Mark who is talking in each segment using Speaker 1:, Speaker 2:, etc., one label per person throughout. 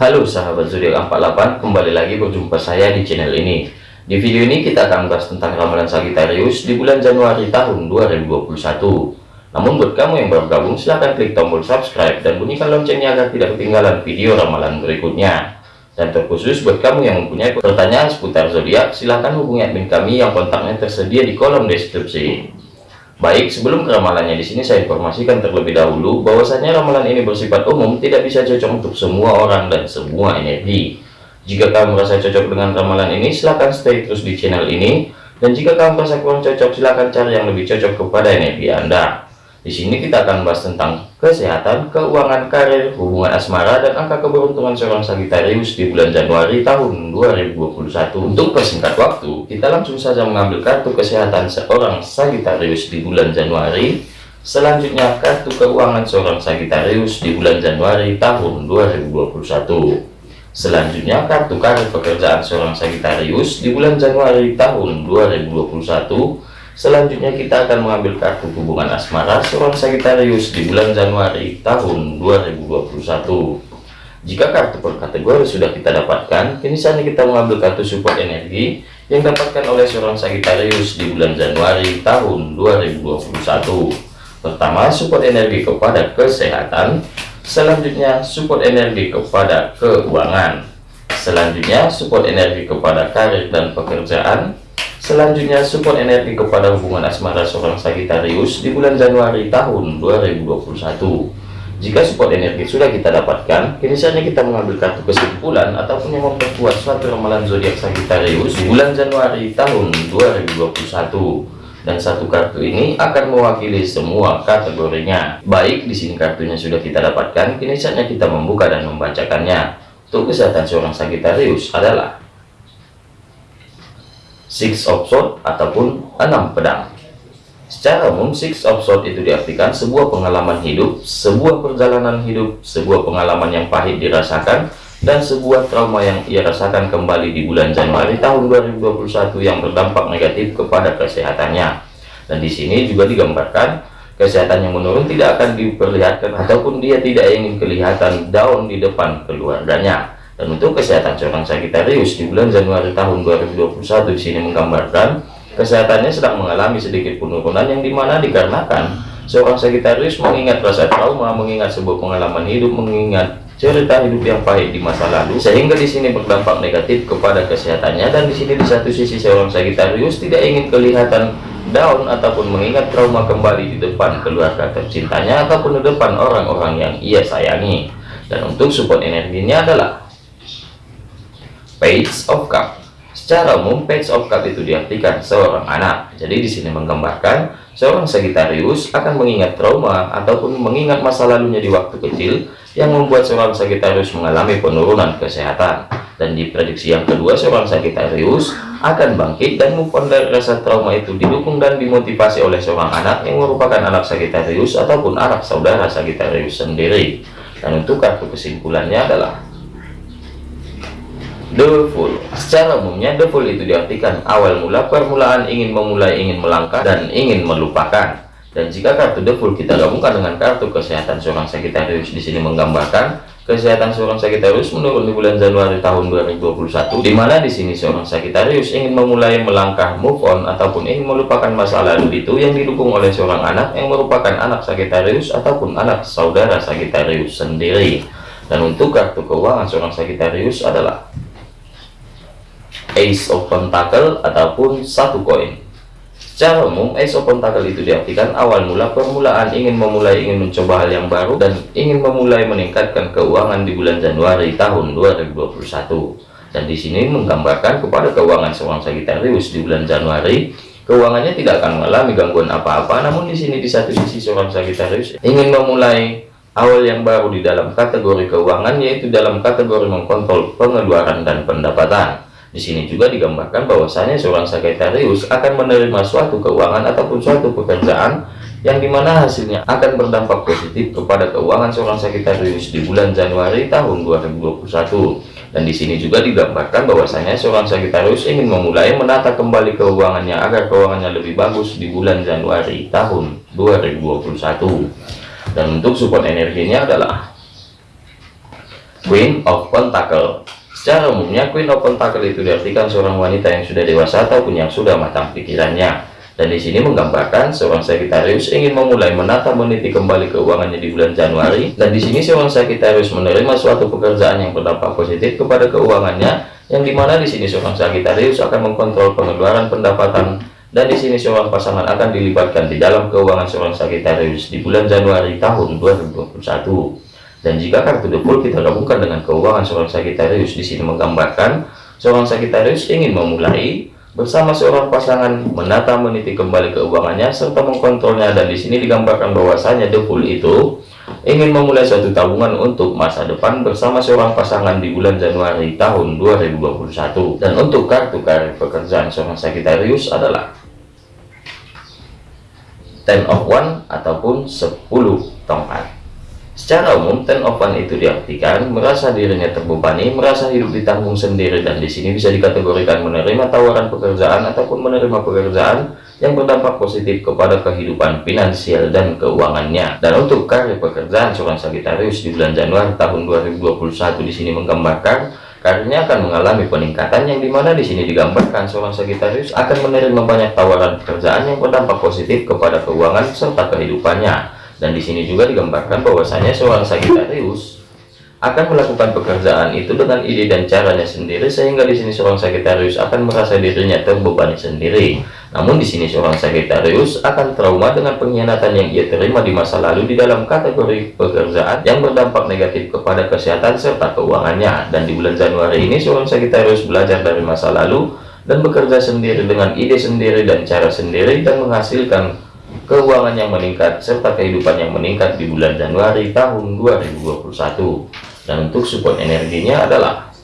Speaker 1: Halo sahabat zodiak 48, kembali lagi berjumpa saya di channel ini. Di video ini kita akan bahas tentang ramalan Sagittarius di bulan Januari tahun 2021. Namun buat kamu yang baru gabung silahkan klik tombol subscribe dan bunyikan loncengnya agar tidak ketinggalan video ramalan berikutnya. Dan terkhusus buat kamu yang mempunyai pertanyaan seputar zodiak, silahkan hubungi admin kami yang kontaknya tersedia di kolom deskripsi. Baik, sebelum ke ramalannya di sini saya informasikan terlebih dahulu bahwasanya ramalan ini bersifat umum, tidak bisa cocok untuk semua orang dan semua energi. Jika kamu merasa cocok dengan ramalan ini, silahkan stay terus di channel ini. Dan jika kamu merasa kurang cocok, silahkan cari yang lebih cocok kepada energi Anda. Di sini kita akan bahas tentang kesehatan, keuangan, karir, hubungan asmara, dan angka keberuntungan seorang Sagittarius di bulan Januari tahun 2021. Untuk persingkat waktu, kita langsung saja mengambil kartu kesehatan seorang Sagittarius di bulan Januari. Selanjutnya, kartu keuangan seorang Sagittarius di bulan Januari tahun 2021. Selanjutnya, kartu karir pekerjaan seorang Sagittarius di bulan Januari tahun 2021 Selanjutnya kita akan mengambil kartu hubungan asmara seorang Sagittarius di bulan Januari tahun 2021. Jika kartu per kategori sudah kita dapatkan, kini saatnya kita mengambil kartu support energi yang dapatkan oleh seorang Sagittarius di bulan Januari tahun 2021. Pertama, support energi kepada kesehatan. Selanjutnya, support energi kepada keuangan. Selanjutnya, support energi kepada karir dan pekerjaan. Selanjutnya, support energi kepada hubungan asmara seorang Sagittarius di bulan Januari tahun 2021. Jika support energi sudah kita dapatkan, kini saatnya kita mengambil kartu kesimpulan ataupun yang memperkuat suatu ramalan zodiak Sagittarius di bulan Januari tahun 2021. Dan satu kartu ini akan mewakili semua kategorinya. Baik, di sini kartunya sudah kita dapatkan, kini saatnya kita membuka dan membacakannya. Untuk kesehatan seorang Sagittarius adalah six of sword ataupun enam pedang. Secara umum six of sword itu diartikan sebuah pengalaman hidup sebuah perjalanan hidup sebuah pengalaman yang pahit dirasakan dan sebuah trauma yang ia rasakan kembali di bulan Januari tahun 2021 yang berdampak negatif kepada kesehatannya. Dan di sini juga digambarkan kesehatan yang menurun tidak akan diperlihatkan ataupun dia tidak ingin kelihatan down di depan keluarganya dan untuk kesehatan seorang Sagittarius di bulan Januari tahun 2021 di sini menggambarkan kesehatannya sedang mengalami sedikit penurunan yang di mana dikarenakan seorang Sagittarius mengingat rasa trauma, mengingat sebuah pengalaman hidup, mengingat cerita hidup yang pahit di masa lalu sehingga di sini berdampak negatif kepada kesehatannya. Dan di sini di satu sisi seorang Sagittarius tidak ingin kelihatan down ataupun mengingat trauma kembali di depan keluarga tercintanya ataupun di depan orang-orang yang ia sayangi. Dan untuk support energinya adalah page of cup secara umum page of cup itu diartikan seorang anak. Jadi di sini menggambarkan seorang Sagittarius akan mengingat trauma ataupun mengingat masa lalunya di waktu kecil yang membuat seorang Sagittarius mengalami penurunan kesehatan. Dan di prediksi yang kedua seorang Sagittarius akan bangkit dan move on dari rasa trauma itu didukung dan dimotivasi oleh seorang anak yang merupakan anak Sagittarius ataupun anak saudara Sagittarius sendiri. Dan untuk kartu kesimpulannya adalah Fool Secara umumnya Fool itu diartikan awal mula permulaan ingin memulai ingin melangkah dan ingin melupakan. Dan jika kartu Fool kita gabungkan dengan kartu kesehatan seorang Sagittarius di sini menggambarkan kesehatan seorang Sagittarius menurun di bulan Januari tahun 2021 di mana di sini seorang Sagittarius ingin memulai melangkah move on ataupun ingin melupakan masa lalu itu yang didukung oleh seorang anak yang merupakan anak Sagittarius ataupun anak saudara Sagittarius sendiri. Dan untuk kartu keuangan seorang Sagittarius adalah Ace of Pentacle ataupun satu koin. Secara umum, Ace of Pentacle itu diartikan awal mula permulaan ingin memulai ingin mencoba hal yang baru dan ingin memulai meningkatkan keuangan di bulan Januari tahun 2021. Dan di sini menggambarkan kepada keuangan seorang Sagittarius di bulan Januari, keuangannya tidak akan mengalami gangguan apa-apa. Namun di sini di satu sisi seorang Sagittarius ingin memulai awal yang baru di dalam kategori keuangan yaitu dalam kategori mengkontrol pengeluaran dan pendapatan di sini juga digambarkan bahwasanya seorang Sagittarius akan menerima suatu keuangan ataupun suatu pekerjaan yang di mana hasilnya akan berdampak positif kepada keuangan seorang Sagittarius di bulan Januari tahun 2021 dan di sini juga digambarkan bahwasanya seorang Sagittarius ingin memulai menata kembali keuangannya agar keuangannya lebih bagus di bulan Januari tahun 2021 dan untuk support energinya adalah Queen of Pentacle Secara umumnya Queen of Pentacle itu diartikan seorang wanita yang sudah dewasa ataupun yang sudah matang pikirannya. Dan di sini menggambarkan seorang Sagittarius ingin memulai menata meniti kembali keuangannya di bulan Januari. Dan di sini seorang Sagittarius menerima suatu pekerjaan yang berdampak positif kepada keuangannya, yang di mana di sini seorang Sagittarius akan mengkontrol pengeluaran pendapatan dan di sini seorang pasangan akan dilibatkan di dalam keuangan seorang Sagittarius di bulan Januari tahun 2021. Dan jika kartu The kita gabungkan dengan keuangan seorang Sagittarius di sini menggambarkan seorang Sagittarius ingin memulai bersama seorang pasangan menata meniti kembali keuangannya serta mengkontrolnya. Dan di sini digambarkan bahwasanya The itu ingin memulai suatu tabungan untuk masa depan bersama seorang pasangan di bulan Januari tahun 2021 dan untuk kartu karir pekerjaan seorang Sagittarius adalah Ten of One ataupun 10 tongkat Secara umum, ten of one itu diartikan merasa dirinya terbebani, merasa hidup ditanggung sendiri, dan di sini bisa dikategorikan menerima tawaran pekerjaan ataupun menerima pekerjaan yang berdampak positif kepada kehidupan finansial dan keuangannya. Dan untuk karir pekerjaan seorang Sagittarius di bulan Januari tahun 2021 di sini menggambarkan karirnya akan mengalami peningkatan yang di mana di sini digambarkan seorang Sagittarius akan menerima banyak tawaran pekerjaan yang berdampak positif kepada keuangan serta kehidupannya dan di sini juga digambarkan bahwasanya seorang Sagittarius akan melakukan pekerjaan itu dengan ide dan caranya sendiri sehingga di sini seorang Sagittarius akan merasa dirinya terbebani sendiri. Namun di sini seorang Sagittarius akan trauma dengan pengkhianatan yang ia terima di masa lalu di dalam kategori pekerjaan yang berdampak negatif kepada kesehatan serta keuangannya. Dan di bulan Januari ini seorang Sagittarius belajar dari masa lalu dan bekerja sendiri dengan ide sendiri dan cara sendiri dan menghasilkan keuangan yang meningkat, serta kehidupan yang meningkat di bulan Januari tahun 2021. Dan untuk support energinya adalah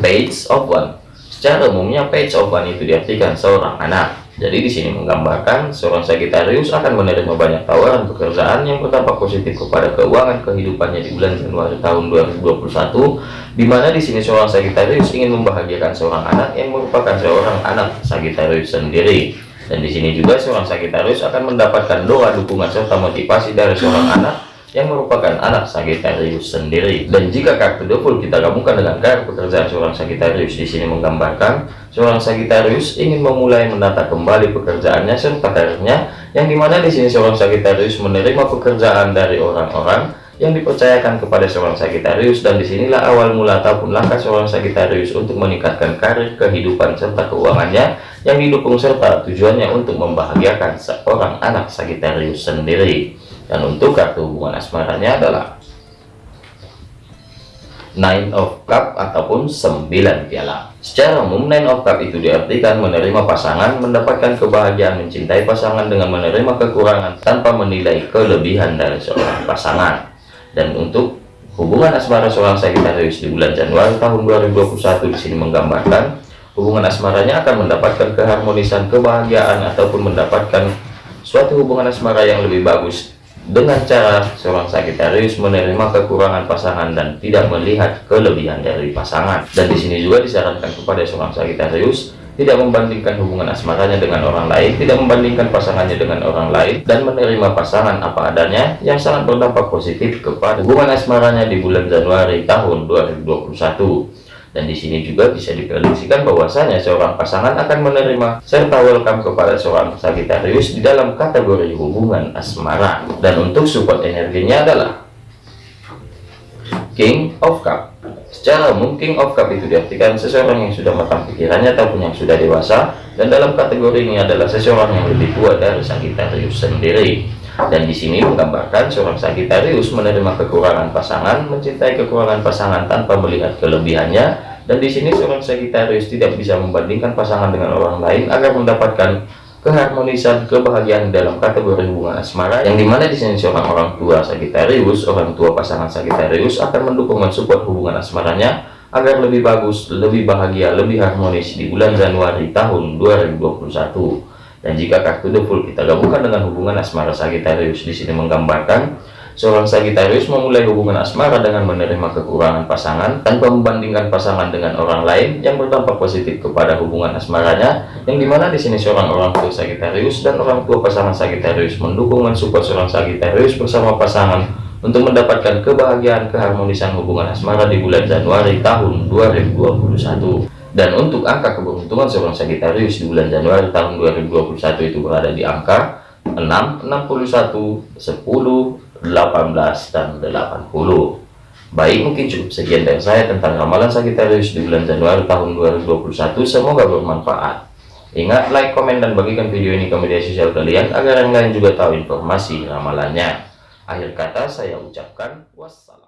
Speaker 1: Page of One. Secara umumnya Page of One itu diartikan seorang anak. Jadi di sini menggambarkan seorang Sagittarius akan menerima banyak tawaran pekerjaan yang berdampak positif kepada keuangan kehidupannya di bulan Januari tahun 2021, di mana di sini seorang Sagittarius ingin membahagiakan seorang anak yang merupakan seorang anak Sagittarius sendiri. Dan di sini juga seorang Sagittarius akan mendapatkan doa dukungan serta motivasi dari seorang anak yang merupakan anak Sagittarius sendiri. Dan jika kartu double kita gabungkan dengan kartu pekerjaan seorang Sagittarius di sini menggambarkan seorang Sagittarius ingin memulai menata kembali pekerjaannya serta karirnya, yang di mana di sini seorang Sagittarius menerima pekerjaan dari orang-orang yang dipercayakan kepada seorang Sagittarius dan di sinilah awal mula ataupun langkah seorang Sagittarius untuk meningkatkan karir kehidupan serta keuangannya yang didukung serta tujuannya untuk membahagiakan seorang anak Sagittarius sendiri. Dan untuk kartu hubungan asmaranya adalah Nine of Cup ataupun 9 piala. Secara umum Nine of Cup itu diartikan menerima pasangan mendapatkan kebahagiaan mencintai pasangan dengan menerima kekurangan tanpa menilai kelebihan dari seorang pasangan dan untuk hubungan asmara seorang Sagittarius di bulan Januari tahun 2021 di sini menggambarkan hubungan asmaranya akan mendapatkan keharmonisan kebahagiaan ataupun mendapatkan suatu hubungan asmara yang lebih bagus dengan cara seorang Sagittarius menerima kekurangan pasangan dan tidak melihat kelebihan dari pasangan. Dan di sini juga disarankan kepada seorang Sagittarius tidak membandingkan hubungan asmaranya dengan orang lain, tidak membandingkan pasangannya dengan orang lain, dan menerima pasangan apa adanya yang sangat berdampak positif kepada hubungan asmaranya di bulan Januari tahun 2021. Dan di sini juga bisa diprediksikan bahwasanya seorang pasangan akan menerima serta welcome kepada seorang Sagittarius di dalam kategori hubungan asmara. Dan untuk support energinya adalah King of Cup Secara umum King of Cup itu diartikan seseorang yang sudah matang pikirannya ataupun yang sudah dewasa dan dalam kategori ini adalah seseorang yang lebih tua dari Sagittarius sendiri. Dan di sini menggambarkan seorang Sagittarius menerima kekurangan pasangan, mencintai kekurangan pasangan tanpa melihat kelebihannya. Dan di sini seorang Sagittarius tidak bisa membandingkan pasangan dengan orang lain agar mendapatkan keharmonisan kebahagiaan dalam kategori hubungan asmara yang di mana di sini seorang orang tua Sagittarius orang tua pasangan Sagittarius akan mendukung mensupport hubungan asmaranya agar lebih bagus lebih bahagia lebih harmonis di bulan Januari tahun 2021 dan jika kartu the full kita gabungkan dengan hubungan asmara Sagittarius di sini menggambarkan Seorang Sagittarius memulai hubungan asmara dengan menerima kekurangan pasangan tanpa membandingkan pasangan dengan orang lain yang berdampak positif kepada hubungan asmaranya yang di mana di sini seorang orang tua Sagittarius dan orang tua pasangan Sagittarius mendukung mensupport seorang Sagittarius bersama pasangan untuk mendapatkan kebahagiaan keharmonisan hubungan asmara di bulan Januari tahun 2021 dan untuk angka keberuntungan seorang Sagittarius di bulan Januari tahun 2021 itu berada di angka 6, 61, 10, 18, dan 80 baik mungkin cukup sekian dari saya tentang ramalan Sagittarius di bulan Januari tahun 2021 semoga bermanfaat. Ingat like, komen, dan bagikan video ini ke media sosial kalian agar yang lain juga tahu informasi ramalannya. Akhir kata saya ucapkan wassalam